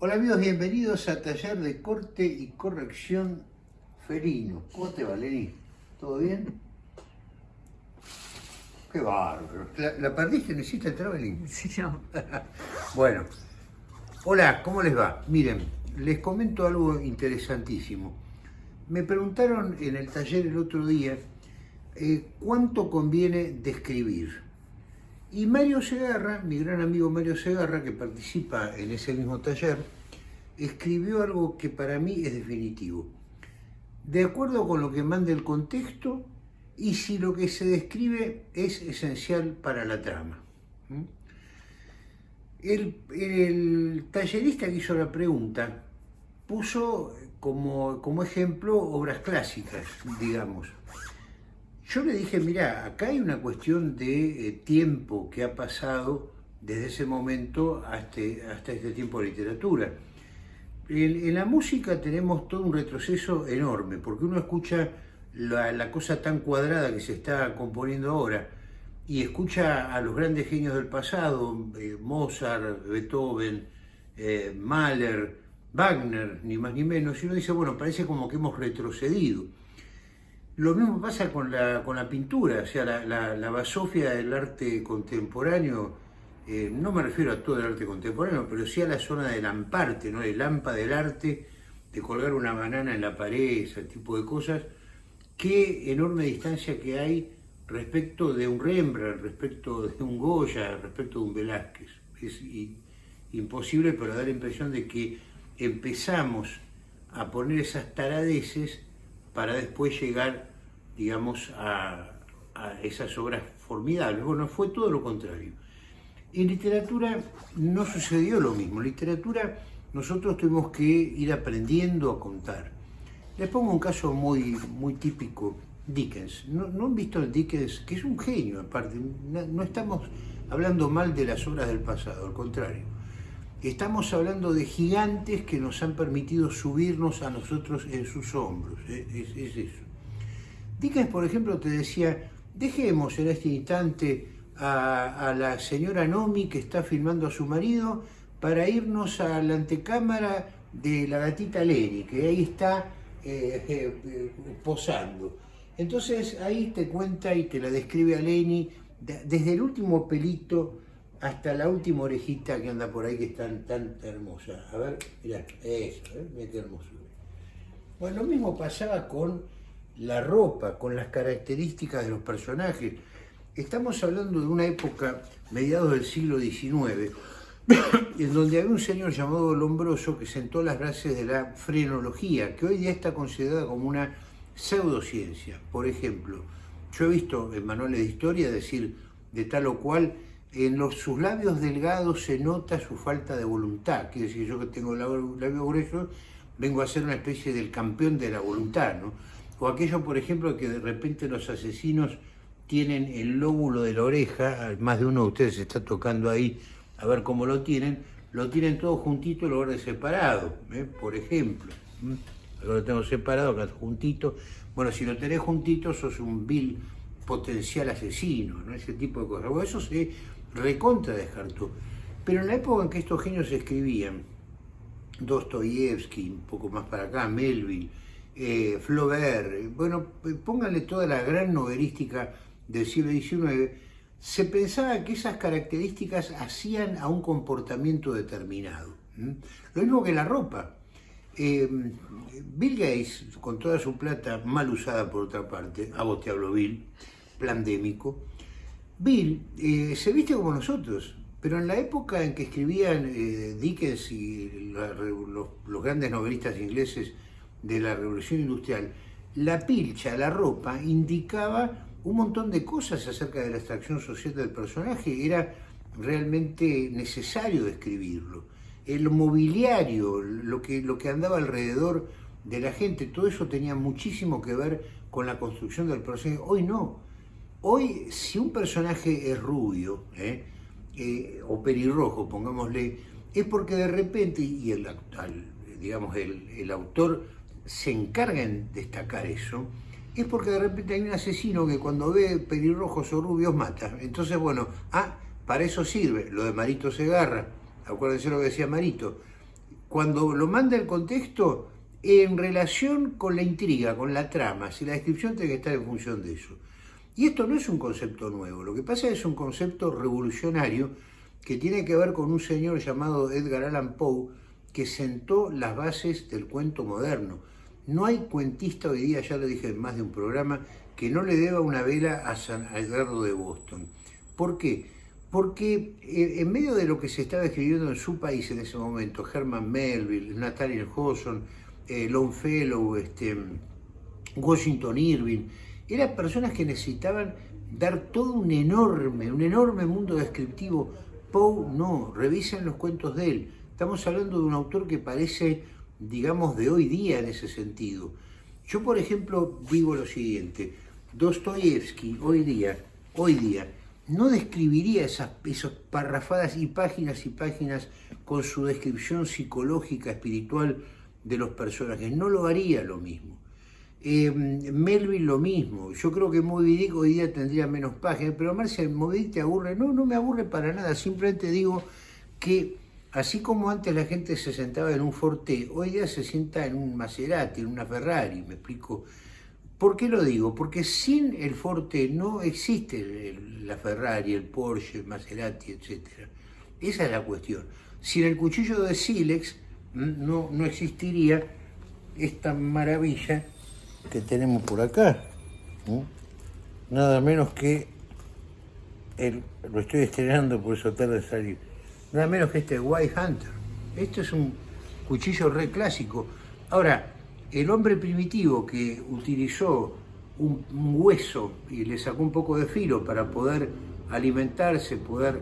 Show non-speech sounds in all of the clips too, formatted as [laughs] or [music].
Hola amigos, bienvenidos a Taller de Corte y Corrección Felino. ¿Cómo te va, Lenny? ¿Todo bien? Qué bárbaro. ¿La, la perdiste? ¿Necesita el traveling? [laughs] Sí, no. [laughs] Bueno, hola, ¿cómo les va? Miren, les comento algo interesantísimo. Me preguntaron en el taller el otro día eh, cuánto conviene describir. Y Mario Segarra, mi gran amigo Mario Segarra, que participa en ese mismo taller, escribió algo que para mí es definitivo. De acuerdo con lo que manda el contexto y si lo que se describe es esencial para la trama. ¿Mm? El, tallerista que hizo la pregunta puso como ejemplo obras clásicas, digamos. Yo le dije, mira, acá hay una cuestión de eh, tiempo que ha pasado desde ese momento hasta, hasta este tiempo de literatura. En, la música tenemos todo un retroceso enorme, porque uno escucha la, la, cosa tan cuadrada que se está componiendo ahora, y escucha a los grandes genios del pasado, eh, Mozart, Beethoven, eh, Mahler, Wagner, ni más ni menos, y uno dice, bueno, parece como que hemos retrocedido. Lo mismo pasa con la, con la pintura, o sea, la, la, la basofia del arte contemporáneo, eh, no me refiero a todo el arte contemporáneo, pero sí a la zona del lamparte, ¿no? el lampa del arte, de colgar una banana en la pared, ese tipo de cosas, qué enorme distancia que hay respecto de un Rembrandt, respecto de un Goya, respecto de un Velázquez. Es imposible, pero da la impresión de que empezamos a poner esas taradeces para después llegar, digamos, a, esas obras formidables. Bueno, fue todo lo contrario. En literatura no sucedió lo mismo. En literatura nosotros tuvimos que ir aprendiendo a contar. Les pongo un caso muy, muy típico, Dickens. ¿No, ¿No, han visto el Dickens? Que es un genio, aparte. No, no estamos hablando mal de las obras del pasado, al contrario. Estamos hablando de gigantes que nos han permitido subirnos a nosotros en sus hombros. Es, es, es eso. Dickens, por ejemplo, te decía, dejemos en este instante a, la señora Nomi que está filmando a su marido para irnos a la antecámara de la gatita Lenny, que ahí está eh, eh, posando. Entonces ahí te cuenta y te la describe a Lenny desde el último pelito hasta la última orejita que anda por ahí que es tan, tan hermosa. A ver, mirá, eso, ¿eh? mirá qué hermoso. Bueno, lo mismo pasaba con la ropa, con las características de los personajes. Estamos hablando de una época, mediados del siglo XIX, [coughs] en donde había un señor llamado Lombroso que sentó las bases de la frenología, que hoy día está considerada como una pseudociencia. Por ejemplo, yo he visto en manuales de historia decir de tal o cual en los, sus labios delgados se nota su falta de voluntad. Quiere decir, yo que tengo labios gruesos, vengo a ser una especie del campeón de la voluntad, ¿no? O aquello, por ejemplo, que de repente los asesinos tienen el lóbulo de la oreja, más de uno de ustedes está tocando ahí a ver cómo lo tienen, lo tienen todo juntito en lugar de separado, ¿eh? por ejemplo. Acá lo tengo separado, acá juntito. Bueno, si lo tenés juntito, sos un vil potencial asesino, ¿no? Ese tipo de cosas. Bueno, eso se recontra descartó. Pero en la época en que estos genios escribían, Dostoyevsky, un poco más para acá, Melville, eh, Flaubert, bueno, pónganle toda la gran novelística del siglo XIX, se pensaba que esas características hacían a un comportamiento determinado. Lo mismo que la ropa. Eh, Bill Gates, con toda su plata mal usada por otra parte, a vos te hablo Bill, plandémico, Bill eh, se viste como nosotros, pero en la época en que escribían eh, Dickens y los, grandes novelistas ingleses de la Revolución Industrial, la pilcha, la ropa, indicaba un montón de cosas acerca de la extracción social del personaje, era realmente necesario describirlo. El mobiliario, lo que, lo que andaba alrededor de la gente, todo eso tenía muchísimo que ver con la construcción del personaje. Hoy no, Hoy, si un personaje es rubio ¿eh? Eh, o pelirrojo, pongámosle, es porque de repente, y el, digamos, el, el, autor se encarga en destacar eso, es porque de repente hay un asesino que cuando ve pelirrojos o rubios mata. Entonces, bueno, ah, para eso sirve lo de Marito Segarra. Acuérdense lo que decía Marito. cuando lo manda el contexto en relación con la intriga, con la trama, si la descripción tiene que estar en función de eso. Y esto no es un concepto nuevo, lo que pasa es un concepto revolucionario que tiene que ver con un señor llamado Edgar Allan Poe que sentó las bases del cuento moderno. No hay cuentista hoy día, ya lo dije en más de un programa, que no le deba una vela a San Edgardo de Boston. ¿Por qué? Porque eh, en medio de lo que se estaba escribiendo en su país en ese momento, Herman Melville, Nathaniel Hawthorne, eh, Longfellow, este, Washington Irving, eran personas que necesitaban dar todo un enorme, un enorme mundo descriptivo. Poe no, revisen los cuentos de él. Estamos hablando de un autor que parece, digamos, de hoy día en ese sentido. Yo, por ejemplo, digo lo siguiente, Dostoyevsky hoy día, hoy día, no describiría esas, esas parrafadas y páginas y páginas con su descripción psicológica, espiritual, de los personajes. No lo haría lo mismo. Eh, Melvin lo mismo. Yo creo que Moby Dick hoy día tendría menos páginas, pero Marcia, Moby te aburre. No, no me aburre para nada. Simplemente digo que así como antes la gente se sentaba en un Forte, hoy día se sienta en un Maserati, en una Ferrari, me explico. ¿Por qué lo digo? Porque sin el Forte no existe la Ferrari, el Porsche, el Maserati, etc. Esa es la cuestión. Sin el cuchillo de Silex no, no existiría esta maravilla que tenemos por acá. Nada menos que, lo estoy estrenando por eso tarde de salir, nada menos que este White Hunter. Esto es un cuchillo re clásico. Ahora, el hombre primitivo que utilizó un, hueso y le sacó un poco de filo para poder alimentarse, poder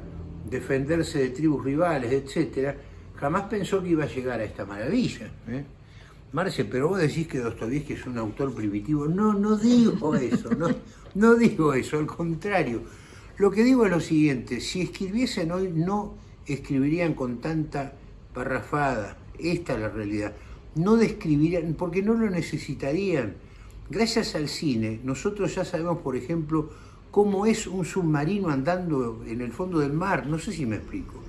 defenderse de tribus rivales, etcétera, jamás pensó que iba a llegar a esta maravilla. ¿eh? Marce, pero vos decís que Dostoyevsky es un autor primitivo. No, no digo eso, no, no digo eso, al contrario. Lo que digo es lo siguiente, si escribiesen hoy no escribirían con tanta parrafada, esta es la realidad. No describirían, porque no lo necesitarían. Gracias al cine, nosotros ya sabemos, por ejemplo, cómo es un submarino andando en el fondo del mar, no sé si me explico.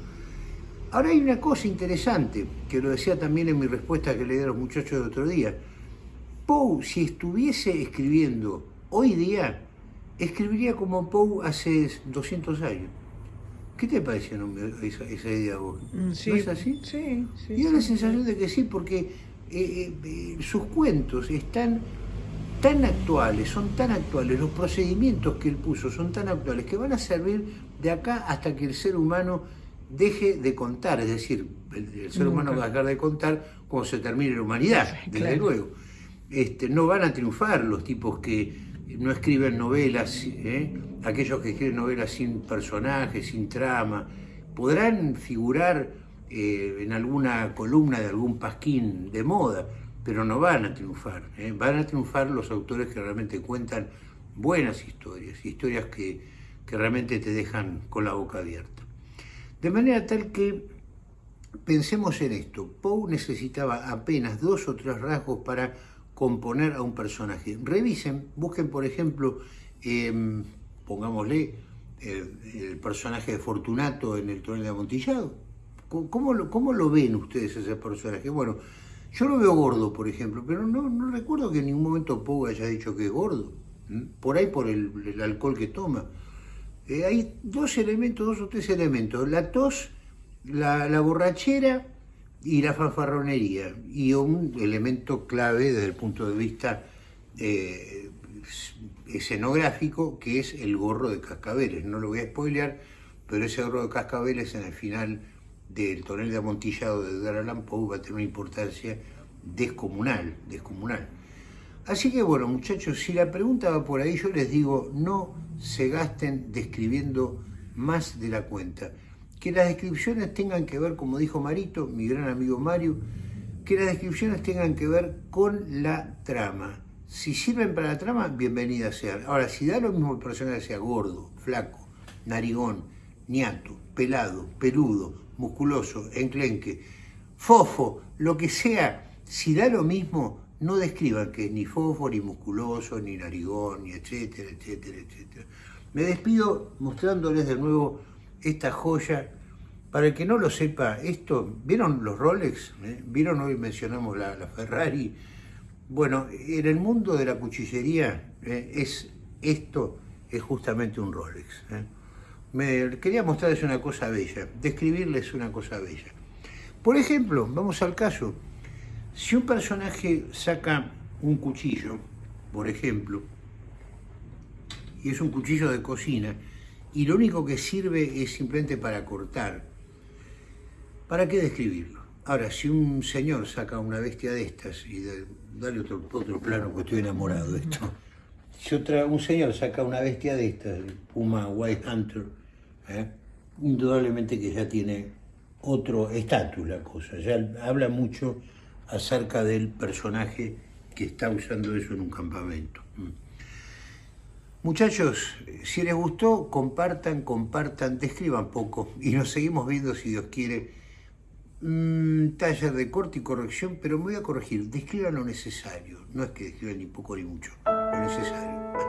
Ahora hay una cosa interesante, que lo decía también en mi respuesta que le di a los muchachos de otro día. Poe, si estuviese escribiendo hoy día, escribiría como Poe hace 200 años. ¿Qué te parece esa, esa idea vos? Mm, sí, ¿No es así? Sí, sí. Y da la sensación de que sí, porque eh, eh, eh, sus cuentos están tan actuales, son tan actuales, los procedimientos que él puso son tan actuales que van a servir de acá hasta que el ser humano deje de contar, es decir, el, ser humano va a dejar de contar cuando se termine la humanidad, desde luego. Este, no van a triunfar los tipos que no escriben novelas, ¿eh? aquellos que escriben novelas sin personajes, sin trama, podrán figurar eh, en alguna columna de algún pasquín de moda, pero no van a triunfar. ¿eh? Van a triunfar los autores que realmente cuentan buenas historias, historias que, que realmente te dejan con la boca abierta. De manera tal que pensemos en esto, Poe necesitaba apenas dos o tres rasgos para componer a un personaje. Revisen, busquen por ejemplo, eh, pongámosle, el, personaje de Fortunato en el tonel de Amontillado. ¿Cómo lo, ¿Cómo lo, ven ustedes ese personaje? Bueno, yo lo veo gordo, por ejemplo, pero no, recuerdo que en ningún momento Poe haya dicho que es gordo. Por ahí por el alcohol que toma. Eh, hay dos elementos, dos o tres elementos, la tos, la, borrachera y la fanfarronería, y un elemento clave desde el punto de vista eh, escenográfico, que es el gorro de cascabeles. No lo voy a spoilear, pero ese gorro de cascabeles en el final del tonel de amontillado de Edgar Allan va a tener una importancia descomunal, descomunal. Así que bueno, muchachos, si la pregunta va por ahí, yo les digo, no se gasten describiendo más de la cuenta. Que las descripciones tengan que ver, como dijo Marito, mi gran amigo Mario, que las descripciones tengan que ver con la trama. Si sirven para la trama, bienvenida sean. Ahora, si da lo mismo el personaje sea gordo, flaco, narigón, niato, pelado, peludo, musculoso, enclenque, fofo, lo que sea, si da lo mismo, no describan que es ni fofo, ni musculoso, ni narigón, ni etcétera, etcétera, etcétera. Me despido mostrándoles de nuevo esta joya Para el que no lo sepa, esto, ¿vieron los Rolex? ¿Eh? ¿Vieron hoy mencionamos la, la, Ferrari? Bueno, en el mundo de la cuchillería ¿eh? es esto es justamente un Rolex. ¿eh? Me quería mostrarles una cosa bella, describirles una cosa bella. Por ejemplo, vamos al caso, si un personaje saca un cuchillo, por ejemplo, y es un cuchillo de cocina, y lo único que sirve es simplemente para cortar, ¿para qué describirlo? Ahora, si un señor saca una bestia de estas, y dale otro, otro plano, porque estoy enamorado de esto, si otra, un señor saca una bestia de estas, Puma White Hunter, ¿eh? indudablemente que ya tiene otro estatus la cosa, ya habla mucho acerca del personaje que está usando eso en un campamento. Mm. Muchachos, si les gustó, compartan, compartan, describan poco y nos seguimos viendo si Dios quiere. Mm, taller de corte y corrección, pero me voy a corregir, describan lo necesario, no es que describan ni poco ni mucho, lo necesario.